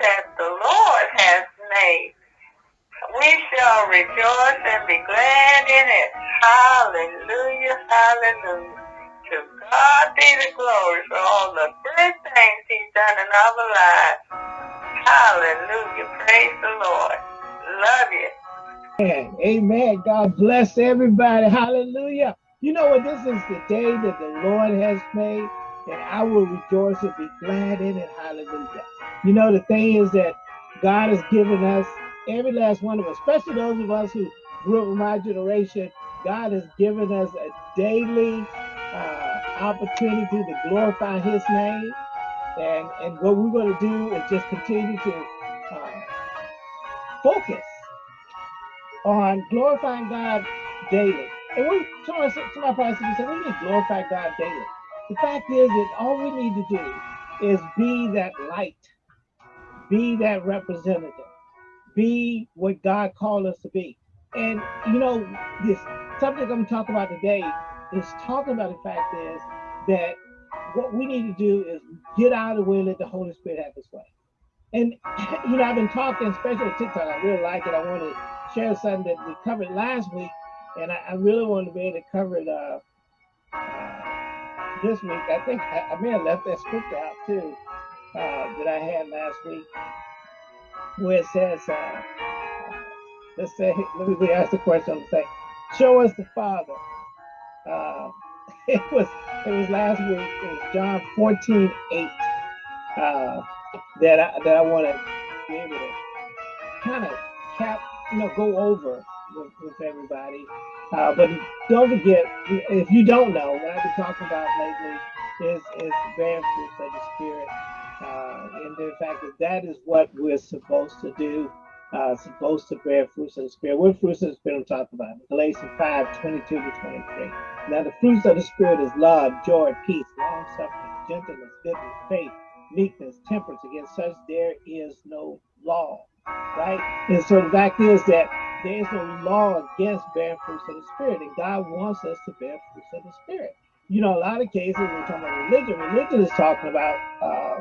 that the Lord has made. We shall rejoice and be glad in it. Hallelujah, hallelujah. To God be the glory for all the good things he's done in our lives. Hallelujah, praise the Lord. Love you. Amen. Amen. God bless everybody. Hallelujah. You know what? This is the day that the Lord has made, and I will rejoice and be glad in it. Hallelujah. You know, the thing is that God has given us, every last one of us, especially those of us who grew up in my generation, God has given us a daily uh, opportunity to glorify his name. And, and what we're going to do is just continue to uh, focus on glorifying God daily. And we, some my pastors say, we need to glorify God daily. The fact is that all we need to do is be that light, be that representative, be what God called us to be. And you know, this subject I'm talking about today is talking about the fact is that what we need to do is get out of the way, and let the Holy Spirit have his way. And you know, I've been talking, especially on TikTok. I really like it. I want to share something that we covered last week, and I, I really want to be able to cover it uh, uh, this week. I think I, I, may have left that script out too uh, that I had last week, where it says, uh, let's say, let me ask the question. Say, show us the Father. Uh, it was it was last week. It was John 14, 8 uh, that I that I want to be able to kind of cap you know, go over with, with everybody. Uh, but don't forget, if you don't know, what I've been talking about lately is, is bearing fruits of the Spirit. And the fact that is what we're supposed to do, uh, supposed to bear fruits of the Spirit. What fruits of the Spirit I'm talking about? Galatians 5, 22 to 23. Now the fruits of the Spirit is love, joy, peace, long-suffering, gentleness, goodness, faith, meekness, temperance. Against such there is no law right? And so the fact is that there is no law against bearing fruits of the Spirit, and God wants us to bear fruits of the Spirit. You know, a lot of cases we're talking about religion. Religion is talking about uh,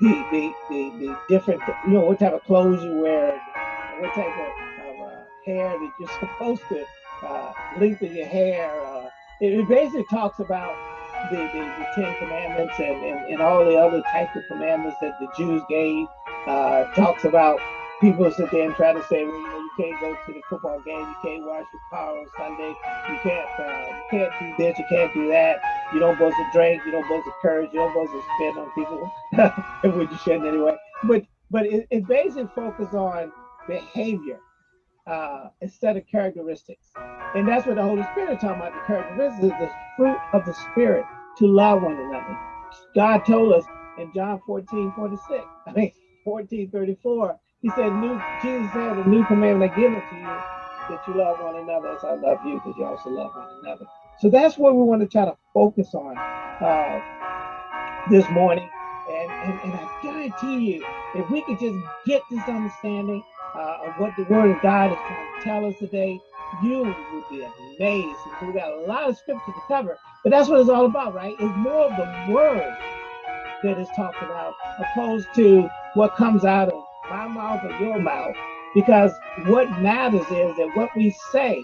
the, the the the different, you know, what type of clothes you wear, what type of, of uh, hair that you're supposed to uh, lengthen your hair. Uh, it, it basically talks about the, the, the Ten Commandments and, and, and all the other types of commandments that the Jews gave uh, talks about people sit there and try to say, well, you know, can't go to the football game, you can't wash your car on Sunday, you can't, uh, you can't do this, you can't do that, you don't supposed to drink, you don't supposed to curse, you don't supposed to spit on people, which you shouldn't anyway. But but it, it basically focuses on behavior uh, instead of characteristics, and that's what the Holy Spirit is talking about. The characteristics is the fruit of the Spirit to love one another. God told us in John 14, 46. I mean, 1434, he said, new Jesus said, a new commandment I give unto you, that you love one another as I love you, because you also love one another. So that's what we want to try to focus on uh, this morning. And, and, and I guarantee you, if we could just get this understanding uh, of what the word of God is trying to tell us today, you would be amazed. So we got a lot of scripture to cover, but that's what it's all about, right? It's more of the word that is talked about, opposed to what comes out of my mouth or your mouth. Because what matters is that what we say,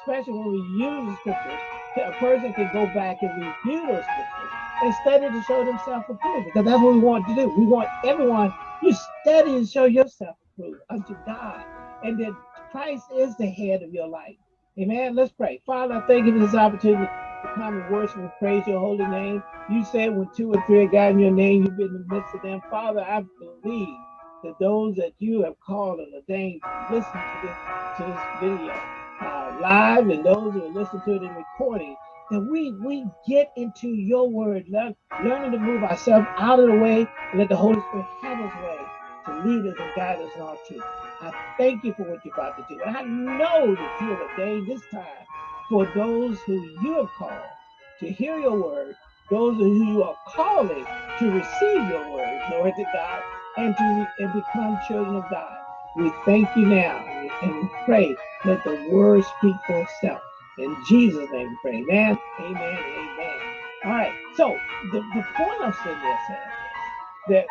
especially when we use scriptures, a person can go back and review those scriptures and study to show themselves approved. Because that's what we want to do. We want everyone, you study and show yourself approved unto God. And that Christ is the head of your life. Amen. Let's pray. Father, I thank you for this opportunity to come and worship and praise your holy name. You said when two or three are gathered in your name, you've been in the midst of them. Father, I believe that those that you have called and ordained to listen to this, to this video uh, live and those who are listening to it in recording, that we we get into your word, learn, learning to move ourselves out of the way and let the Holy Spirit have his way to lead us and guide us in all truth. I thank you for what you're about to do. And I know that you have ordained this time for those who you have called to hear your word, those who you are calling to receive your word, Lord to God, and to and become children of God. We thank you now and we pray let the word speak for itself. In Jesus' name we pray. Amen, amen, amen. All right, so the, the point I'm saying this is that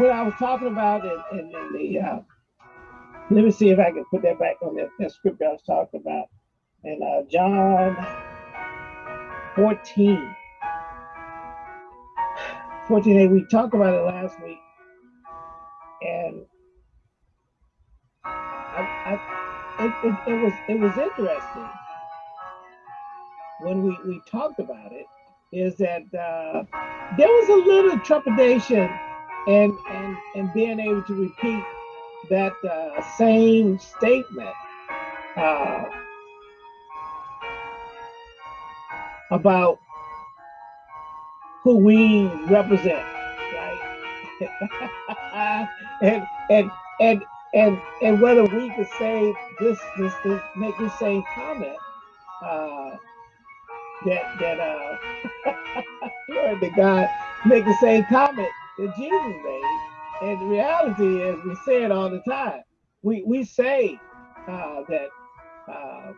what I was talking about in, in, in the, uh, let me see if I can put that back on that, that script I was talking about. And uh, John 14. 14, we talked about it last week. And I, I, it, it, it was it was interesting when we, we talked about it is that uh, there was a little trepidation and and and being able to repeat that uh, same statement uh, about who we represent, right? and and and and and whether we could say this this, this make the same comment uh, that that uh glory to God make the same comment that Jesus made. And the reality is we say it all the time. We we say uh, that uh,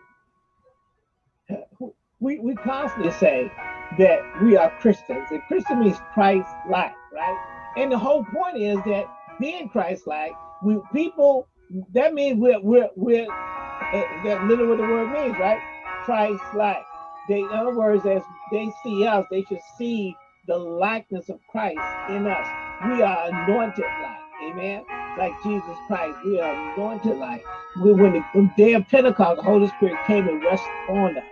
we, we constantly say that we are Christians. And Christian means Christ-like, right? And the whole point is that being Christ-like, we people that means we're we're we're uh, that literally what the word means, right? Christ-like. They, in other words, as they see us, they should see the likeness of Christ in us. We are anointed like, amen. Like Jesus Christ, we are anointed like. We, when the, day of Pentecost, the Holy Spirit came and rested on us.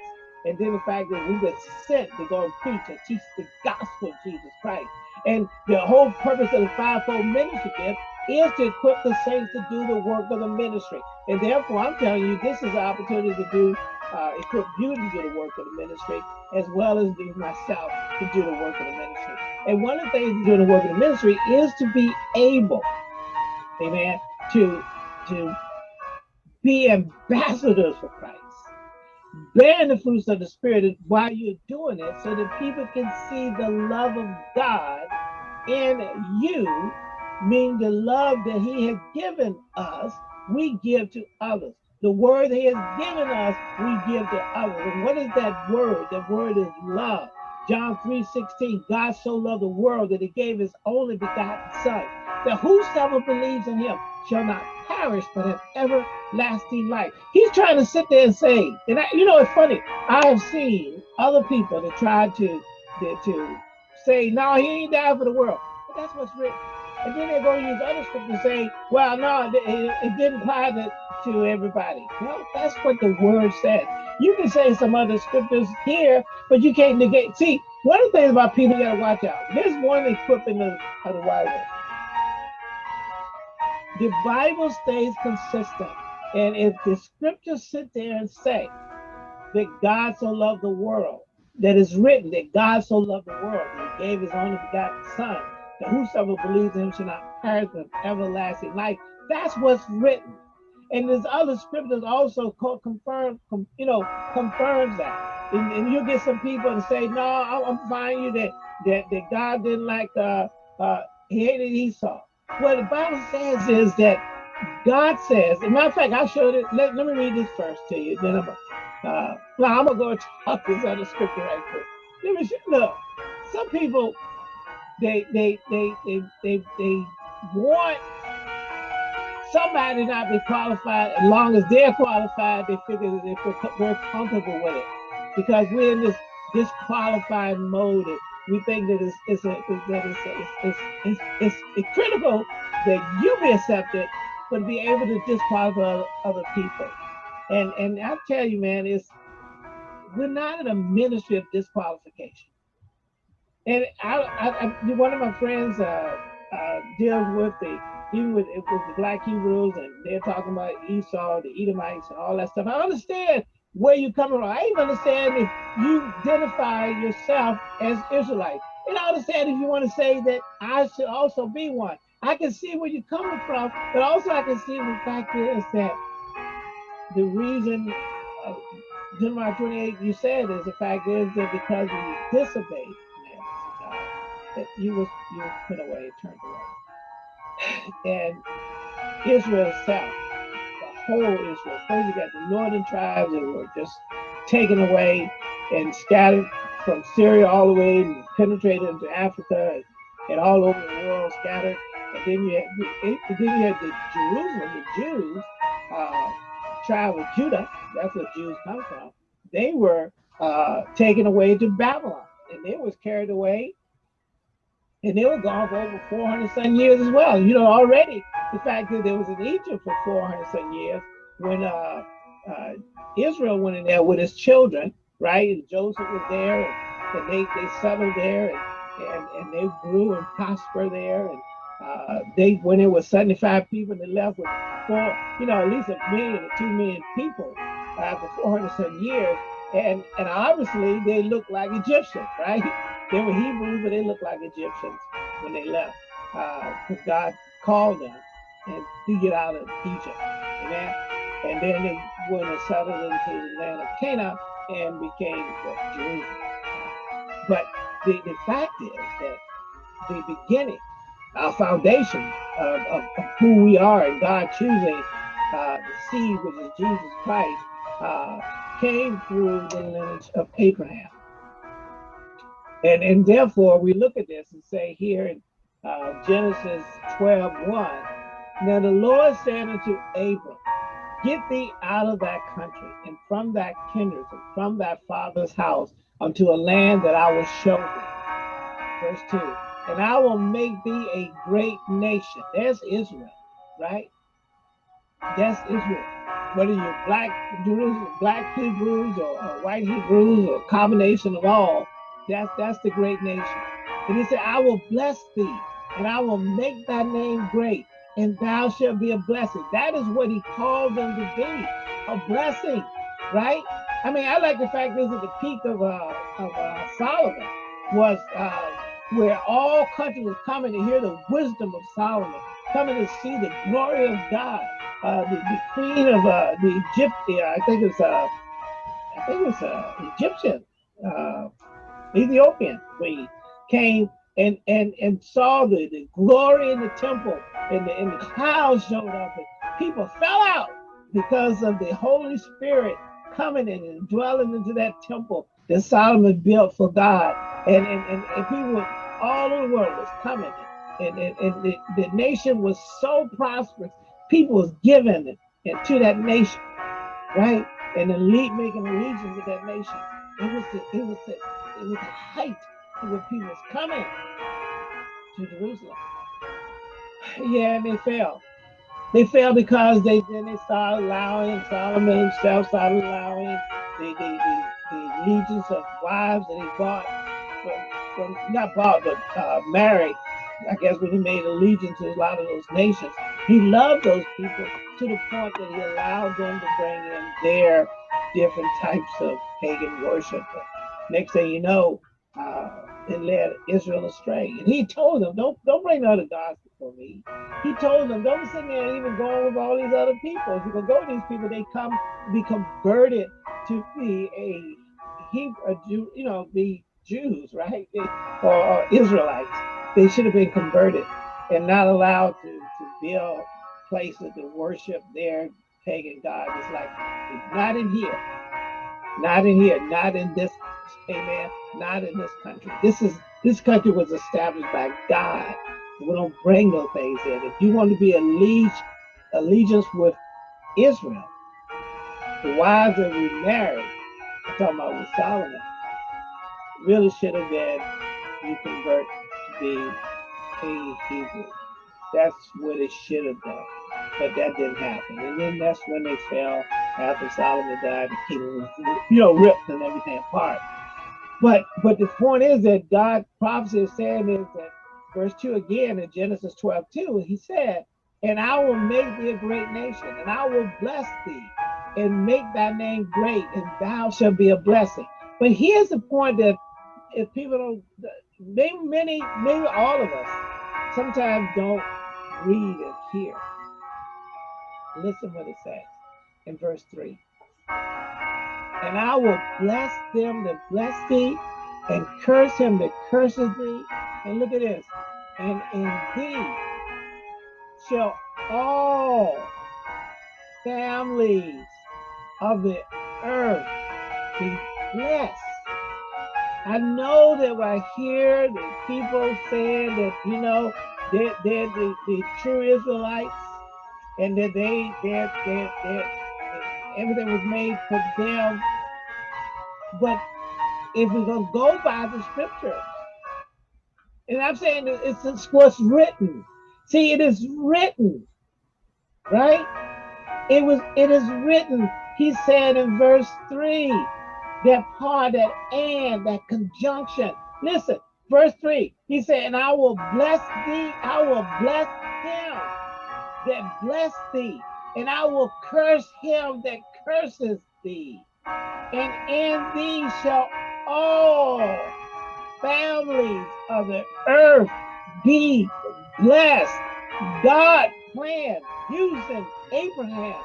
And then the fact that we were sent to go and preach and teach the gospel of Jesus Christ. And the whole purpose of the fivefold ministry gift is to equip the saints to do the work of the ministry. And therefore, I'm telling you, this is an opportunity to do uh, equip you to do the work of the ministry, as well as do myself to do the work of the ministry. And one of the things to do the work of the ministry is to be able, amen, to to be ambassadors for Christ, bearing the fruits of the Spirit while you're doing it, so that people can see the love of God in you, meaning the love that He has given us, we give to others. The word he has given us, we give to others. And what is that word? That word is love. John 3 16, God so loved the world that he gave his only begotten son, that whosoever believes in him shall not perish but have everlasting life. He's trying to sit there and say, and I, you know, it's funny. I have seen other people that tried to, to, to say, no, he ain't died for the world. But that's what's written. And then they're going to use other scriptures and say, well, no, it, it didn't apply to, to everybody. Well, that's what the word says. You can say some other scriptures here, but you can't negate. See, one of the things about people you got to watch out. There's one equipping of, of the Bible. The Bible stays consistent. And if the scriptures sit there and say that God so loved the world, that is written that God so loved the world, that he gave his only begotten son, that whosoever believes in him shall not perish with everlasting life. That's what's written. And there's other scriptures also confirm, you know, confirms that. And, and you get some people to say, no, I'm finding you that that that God didn't like uh uh he hated Esau. What the Bible says is that God says, as a matter of fact, I showed it. Let, let me read this first to you. Then I'm uh now I'm gonna go talk this other scripture right quick. Let me look. Some people they they they they they, they want somebody not be qualified as long as they're qualified they figure that they feel very comfortable with it because we're in this disqualified mode we think that it's it's a, that it's, it's, it's, it's, it's, critical that you be accepted but be able to disqualify other people and and i tell you man it's we're not in a ministry of disqualification and I, I, I one of my friends uh, uh, deals with the even with, with the black Hebrews, and they're talking about Esau, the Edomites, and all that stuff. I understand where you're coming from. I even understand if you identify yourself as Israelite. And I understand if you want to say that I should also be one. I can see where you're coming from, but also I can see the fact is that the reason uh, Deuteronomy 28 you said is the fact is that because we disobeyed, God, that you was you was put away, turned away. And Israel itself, whole Israel, first you got the northern tribes that were just taken away and scattered from Syria all the way and penetrated into Africa and, and all over the world scattered. And then you had then you had the Jerusalem, the Jews, uh, tribe of Judah. That's where Jews come from. They were uh, taken away to Babylon, and they was carried away, and they were gone for over 400 some years as well. You know, already the fact that there was in Egypt for 400 some years when uh, uh, Israel went in there with his children, right? And Joseph was there, and, and they, they settled there, and, and, and they grew and prospered there. And uh, they when it was 75 people, they left with four, you know, at least a million or two million people after 400 some years. And and obviously they looked like Egyptians, right? They were Hebrews, but they looked like Egyptians when they left, because uh, God called them and to get out of Egypt. Amen. And then they went and settled into the land of Canaan and became what, Jerusalem. But the, the fact is that the beginning, our foundation of, of, of who we are and God choosing uh, the seed, which is Jesus Christ, uh, came through the lineage of Abraham. And, and therefore, we look at this and say here in uh, Genesis 12 1, now the Lord said unto Abram, Get thee out of that country and from that kindred and from that father's house unto a land that I will show thee. Verse 2 And I will make thee a great nation. There's Israel, right? That's Israel. Whether you're black black Hebrews or, or white Hebrews or combination of all, that's that's the great nation. And he said, I will bless thee and I will make thy name great and thou shalt be a blessing. That is what he called them to be, a blessing, right? I mean, I like the fact this is the peak of, uh, of uh, Solomon was uh, where all countries was coming to hear the wisdom of Solomon, coming to see the glory of God. Uh, the, the queen of uh, the Egypt, I think it's uh, I think it's uh, Egyptian, uh, Ethiopian queen came and and and saw the, the glory in the temple and the, and the clouds showed up and people fell out because of the Holy Spirit coming in and dwelling into that temple that Solomon built for God. And, and, and, and people all over the world was coming. And, and, and the, the nation was so prosperous. People was giving it to that nation, right? And the elite making allegiance with that nation. It was the, it was the, it was the height what people was coming to Jerusalem. Yeah, and they fell. They fell because they then they started allowing Solomon himself started allowing the the, the, the legions of wives that he bought from, from not bought but uh, married. I guess when he made allegiance to a lot of those nations, he loved those people to the point that he allowed them to bring in their different types of pagan worship. Next thing you know, uh, it led Israel astray. And he told them, don't don't bring other gods for me. He told them, don't sit there and even go with all these other people. If you can go with these people, they come be converted to be a Hebrew, Jew, you know, be Jews, right? They, or, or, Israelites. They should have been converted and not allowed to, to build places to worship their pagan God. It's like, not in here, not in here, not in this, amen, not in this country. This is this country was established by God we don't bring no things in. If you want to be a allegiance with Israel, the wives that we married, I'm talking about with Solomon, really should have been you convert to be a Hebrew. That's what it should have done. But that didn't happen. And then that's when they fell after Solomon died, the kingdom was, you know, ripped and everything apart. But but the point is that God prophecy is saying is that verse 2 again in Genesis 12, 2, he said, And I will make thee a great nation, and I will bless thee, and make thy name great, and thou shalt be a blessing. But here's the point that if people don't, maybe many, maybe all of us, sometimes don't read and hear. Listen what it says in verse 3. And I will bless them that bless thee, and curse him that curses thee. And look at this and in thee shall all families of the earth be blessed. I know that I hear the people saying that, you know, they're, they're the, the true Israelites, and that they, they're, they're, they're, everything was made for them. But if we're going to go by the scriptures, and I'm saying it's, it's what's written. See, it is written, right? It was, it is written. He said in verse three, that part, that and, that conjunction. Listen, verse three, he said, and I will bless thee, I will bless him that bless thee, and I will curse him that curses thee. And in thee shall all families of the earth be blessed. God planned using Abraham,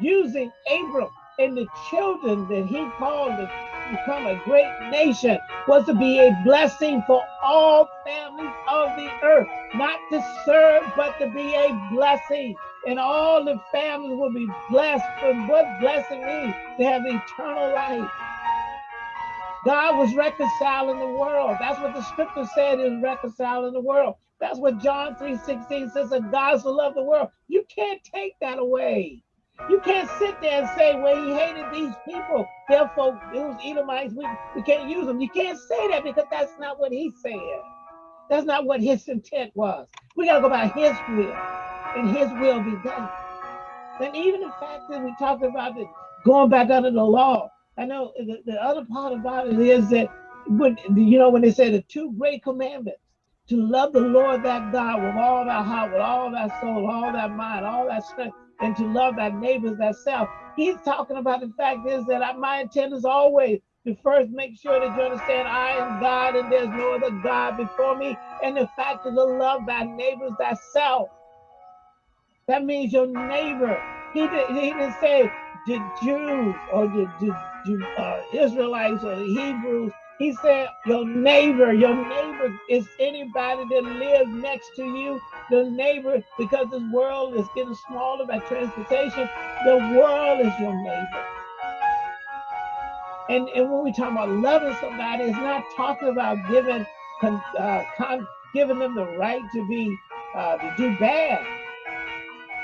using Abram and the children that he called to become a great nation was to be a blessing for all families of the earth, not to serve, but to be a blessing. And all the families will be blessed. For what blessing means? To have eternal life. God was reconciling the world. That's what the scripture said is reconciling the world. That's what John 3:16 says that God so loved the world. You can't take that away. You can't sit there and say, well, he hated these people, therefore it was Edomites, we, we can't use them. You can't say that because that's not what he said. That's not what his intent was. We got to go by his will, and his will be done. And even the fact that we talked about the going back under the law, I know the, the other part about it is that when you know when they say the two great commandments to love the Lord that God with all thy heart, with all thy soul, all thy mind, all that strength, and to love thy neighbors thyself. He's talking about the fact is that I, my intent is always to first make sure that you understand I am God and there's no other God before me. And the fact is to love thy neighbors thyself. That means your neighbor. He, did, he didn't say the Jews or the, the, the uh, Israelites or the Hebrews he said, Your neighbor, your neighbor is anybody that lives next to you. The neighbor, because this world is getting smaller by transportation, the world is your neighbor. And, and when we talk about loving somebody, it's not talking about giving uh, giving them the right to be uh, to do bad.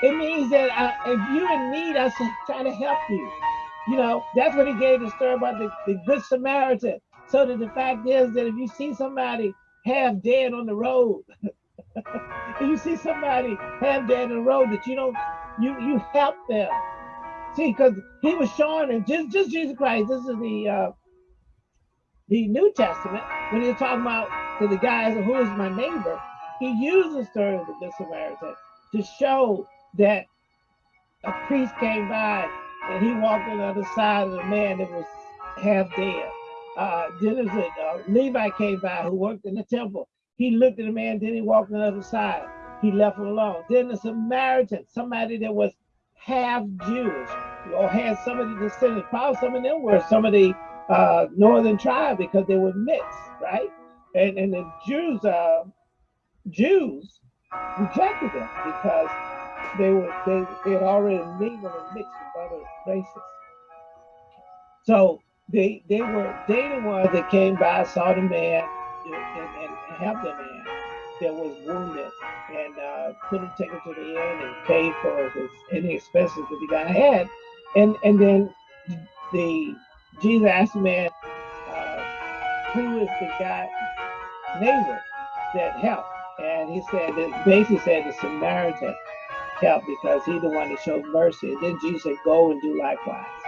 It means that I, if you're in need, I should try to help you. You know, that's what he gave the story about the, the Good Samaritan. So that the fact is that if you see somebody half dead on the road, if you see somebody half dead on the road that you don't, you you help them. See, because he was showing it, just just Jesus Christ. This is the uh, the New Testament when he's talking about to the guys who is my neighbor. He uses the story of the Good Samaritan to show that a priest came by and he walked on the other side of the man that was half dead uh, then there's a uh, Levi came by who worked in the temple. He looked at the man, then he walked on the other side. He left him alone. Then the Samaritan, somebody that was half Jewish or had some of the descendants, probably some of them were some of the uh, northern tribe because they were mixed, right? And and the Jews, uh, Jews rejected them because they were they, they had already mingled and mixed with other races. So they they were they the ones that came by, saw the man, and, and, and helped the man that was wounded, and uh, him, take him to the inn, and paid for his any expenses that the guy had, and and then the Jesus asked the man, uh, who is the guy neighbor that helped, and he said that basically said the Samaritan helped because he the one that showed mercy, and then Jesus said, go and do likewise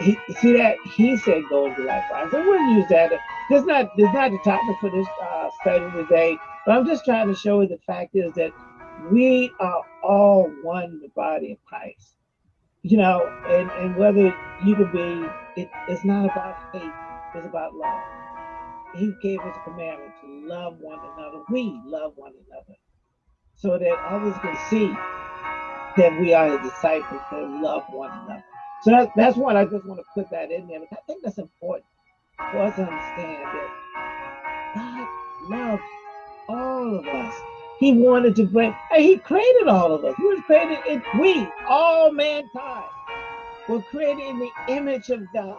he, see that he said go into likewise. I wouldn't use that. This not this not the topic for this uh, study today, but I'm just trying to show you the fact is that we are all one the body of Christ. You know, and, and whether you could be, it, it's not about hate, it's about love. He gave us a commandment to love one another. We love one another so that others can see that we are his disciples that love one another. So that, that's what I just want to put that in there. I think that's important for us to understand that God loves all of us. He wanted to bring, and he created all of us. He was created in we, all mankind, were created in the image of God.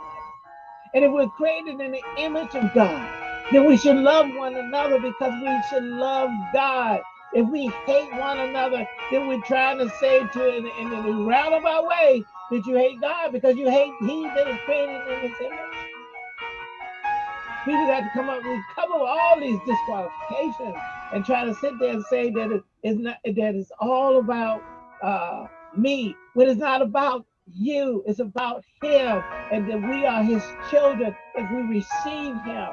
And if we're created in the image of God, then we should love one another because we should love God. If we hate one another, then we're trying to say to in, in, a roundabout way that you hate God because you hate He that is created in His image. People got to come up, we cover all these disqualifications and try to sit there and say that it is not that it's all about uh, me when it's not about you, it's about Him, and that we are His children if we receive Him.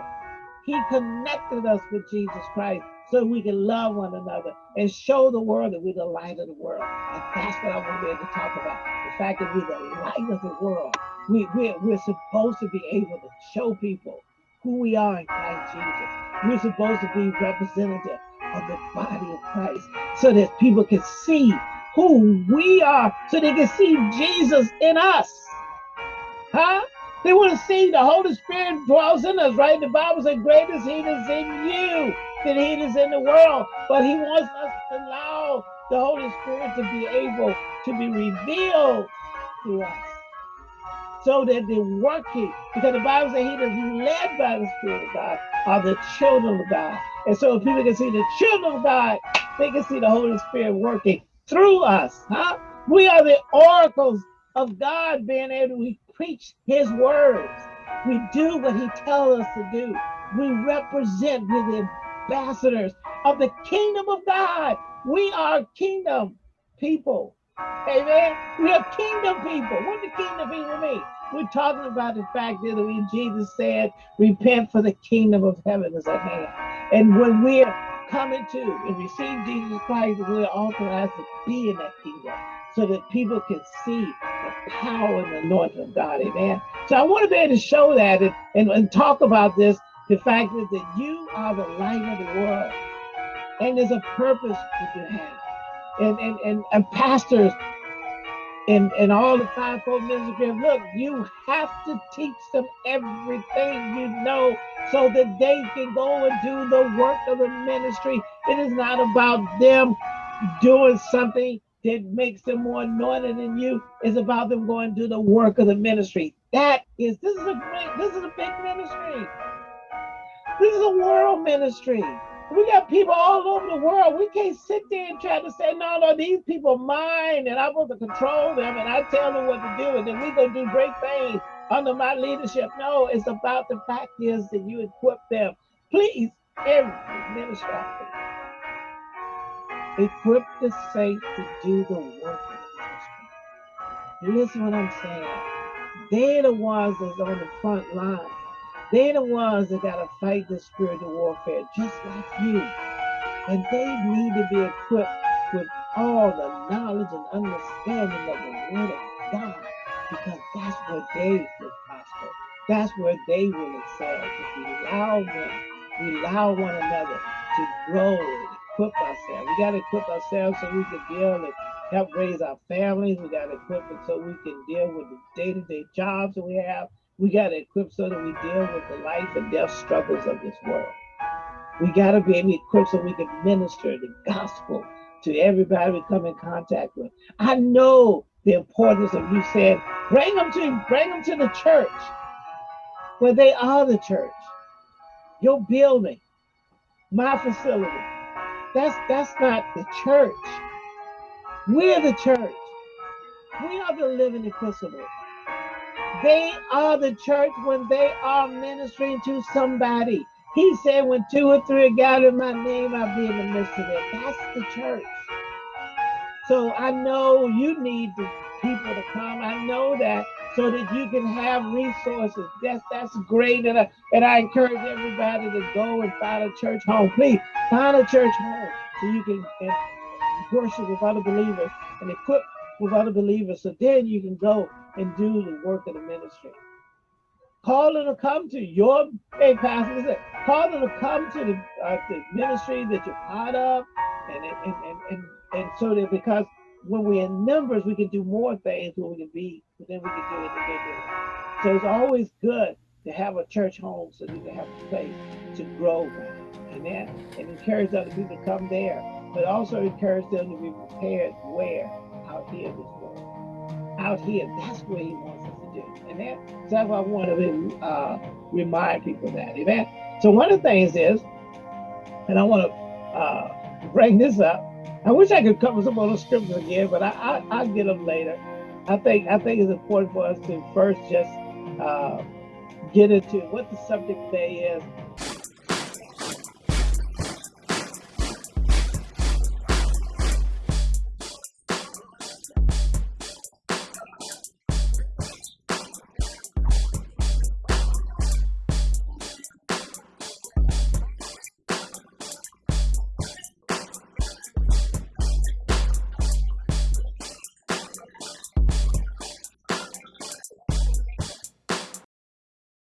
He connected us with Jesus Christ so we can love one another and show the world that we're the light of the world. And that's what I want to be able to talk about. The fact that we're the light of the world. We, we're, we're supposed to be able to show people who we are in Christ Jesus. We're supposed to be representative of the body of Christ so that people can see who we are, so they can see Jesus in us. Huh? They want to see the Holy Spirit dwells in us, right? The Bible says, Great is He is in you than He is in the world. But He wants us to allow the Holy Spirit to be able to be revealed to us so that they're working. Because the Bible says He is led by the Spirit of God are the children of God. And so if people can see the children of God, they can see the Holy Spirit working through us. Huh? We are the oracles of God being able to preach his words. We do what he tells us to do. We represent, we're the ambassadors of the kingdom of God. We are kingdom people. Amen. We are kingdom people. What do kingdom people mean? We're talking about the fact that when Jesus said, repent for the kingdom of heaven is at hand. And when we're coming to and receive Jesus Christ, we're authorized to be in that kingdom so that people can see the power and the anointing of God. Amen. So I want to be able to show that and, and, and talk about this the fact that, that you are the light of the world. And there's a purpose that you have. And, and, and, and pastors and, and all the fivefold ministry, look, you have to teach them everything you know so that they can go and do the work of the ministry. It is not about them doing something that makes them more anointed than you. It's about them going to do the work of the ministry. That is, this is a great, this is a big ministry. This is a world ministry. We got people all over the world. We can't sit there and try to say, no, no, these people mine and I'm supposed to control them and I tell them what to do and then we're going to do great things under my leadership. No, it's about the fact is that you equip them. Please, every ministry Equip the saints to do the work of the ministry. Listen what I'm saying. They're the ones that's on the front line. They're the ones that got to fight the spiritual warfare just like you. And they need to be equipped with all the knowledge and understanding of the Word of God because that's where they will prosper. That's where they will excel. If we allow them, we allow one another to grow equip ourselves. We got to equip ourselves so we can deal and help raise our families. We got to equip it so we can deal with the day-to-day jobs that we have. We got to equip so that we deal with the life and death struggles of this world. We got to be able to equip so we can minister the gospel to everybody we come in contact with. I know the importance of you saying, bring them to bring them to the church where they are the church, your building, my facility. That's that's not the church. We're the church. We are the living epistle. They are the church when they are ministering to somebody. He said, when two or three are gathered in my name, I'll be in the midst of them. That's the church. So I know you need the people to come. I know that so that you can have resources. That's that's great. And I, and I encourage everybody to go and find a church home. Please find a church home so you can worship with other believers and equip with other believers. So then you can go and do the work of the ministry. Call them to come to your hey pastor. Listen, call them to come to the, uh, the ministry that you're part of, and and, and and and so that because when we're in numbers, we can do more things when we can be than we can do individually. So it's always good to have a church home so you can have a place to grow. Amen. And encourage other people to come there, but also encourage them to be prepared where? Out here. Out here, that's where he wants us to do. Amen. So that's why I want to uh, remind people of that. Amen. So one of the things is, and I want to uh, bring this up. I wish I could cover some of those scriptures again, but I, I I'll get them later. I think I think it's important for us to first just uh, get into what the subject today is.